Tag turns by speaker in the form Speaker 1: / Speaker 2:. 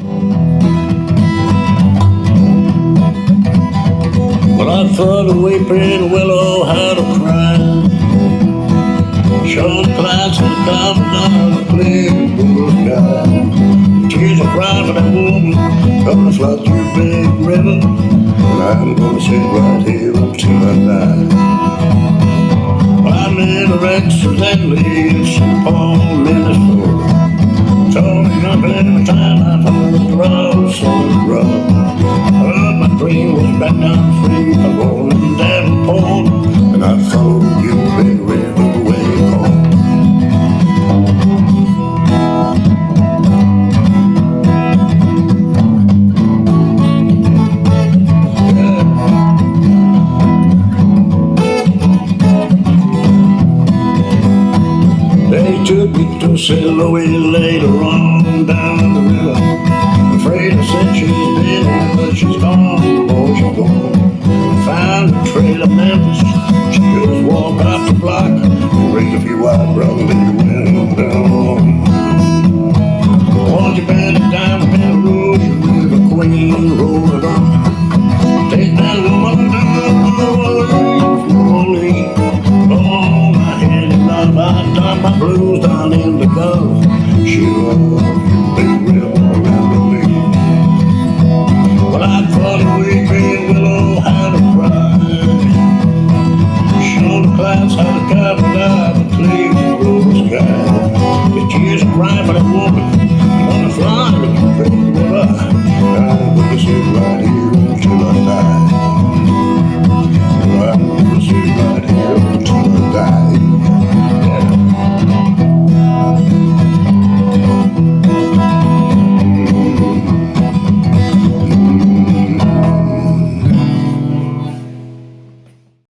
Speaker 1: Well, I thought the weeping willow had a cry. Show the clouds had come down the clear blue sky. Tears are crying for that woman, gonna flood through big river. And I'm gonna sit right here until I die. Well, in a accidentally in St. Paul, Minnesota. Told me nothing the time I down free, a rolling down pole, and I followed you big river way home. They took me to. Louis later on down the river. Afraid I said she's dead, but she's gone, gone. Found a trail of Memphis, she just walked out the block. Raised a few brothers and you River Queen, on. Take that woman down, slowly. Oh, my blues down in the Gulf. She Sometimes God died and. The I, I, I, I,